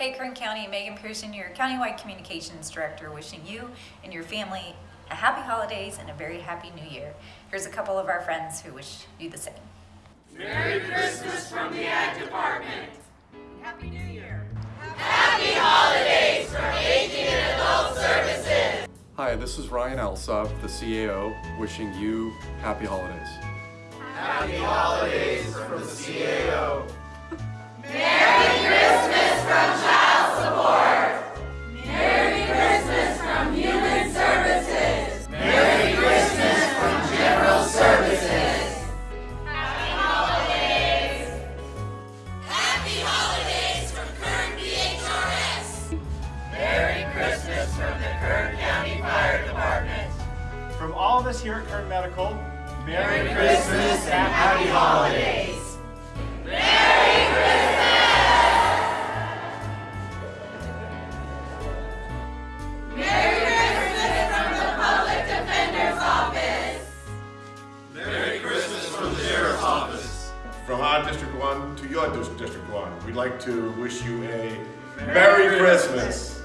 Hey Kern County, Megan Pearson, your Countywide Communications Director, wishing you and your family a happy holidays and a very happy new year. Here's a couple of our friends who wish you the same. Merry Christmas from the Ag Department. Happy New Year. Happy holidays from Aging and Adult Services. Hi, this is Ryan Alsop, the CAO, wishing you happy holidays. Happy holidays from all of us here at Kern Medical, Merry Christmas and Happy Holidays. Merry Christmas! Merry Christmas from the Public Defender's Office. Merry Christmas from the Sheriff's Office. From our District 1 to your District 1, we'd like to wish you a Merry Christmas.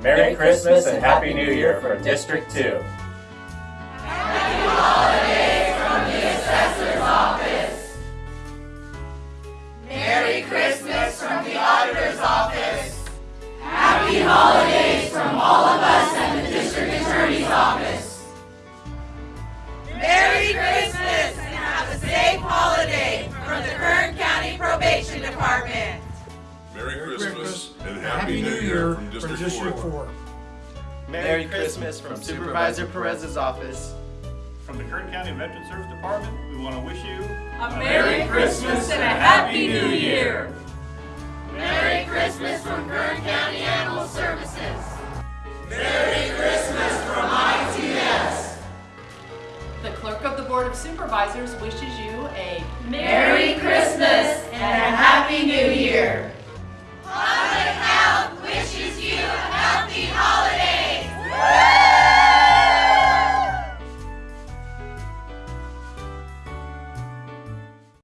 Merry Christmas and Happy New Year from District 2. Christmas from the Auditor's Office. Happy holidays from all of us at the District Attorney's Office. Merry Christmas and have a safe holiday from the Kern County Probation Department. Merry Christmas and Happy New Year from District 4. Merry Christmas from Supervisor Perez's office. From the Kern County Veteran Service Department, we want to wish you A Merry Christmas and a Happy New Year. Merry Christmas from Kern County Animal Services. Merry Christmas from ITS. The Clerk of the Board of Supervisors wishes you a Merry Christmas